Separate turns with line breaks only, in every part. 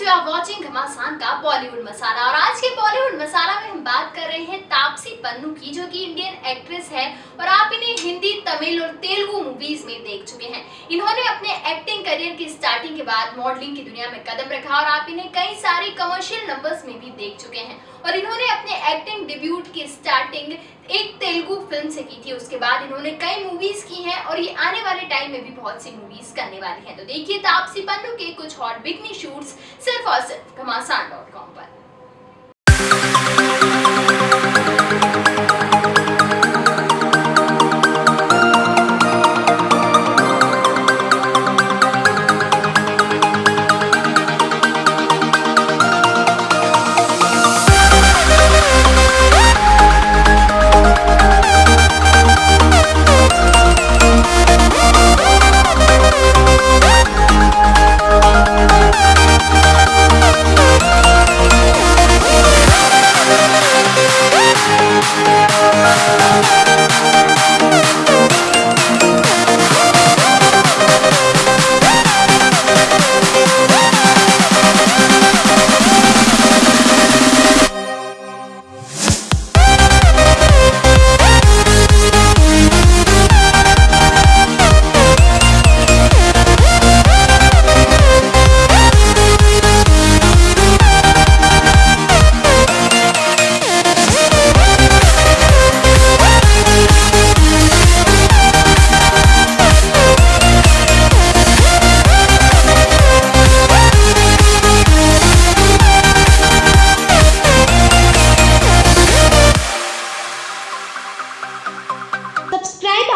You are watching घमासान का बॉलीवुड मसाला और आज के बॉलीवुड मसाला में हम बात कर रहे हैं तापसी पन्नू की, जो कि इंडियन एक्ट्रेस है और आप इन्हें हिंदी, तमिल और तेलुगु मूवीज़ में देख चुके हैं। इन्होंने अपने एक्टिंग करियर की स्टार्टिंग के बाद मॉडलिंग की दुनिया में कदम रखा और आप इन्हें कई सारे कमर्शियल नंबर्स में भी देख चुके हैं। और इन्होंने अपने एक्टिंग डिब्यूट की स्टार्टिंग एक तेलुगु फ़िल्म से की थी। उसके बाद इन्होंने कई मूवीज़ की हैं और ये आने वाले टाइम में भी बहुत सी मूवीज़ करने वाली हैं। तो देखिए तापसी पन्नू के कुछ हॉट बिकनी शूट्स सिर्फ़ और सिर्फ़ घमासान पर।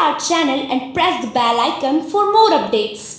Our channel and press the bell icon for more updates.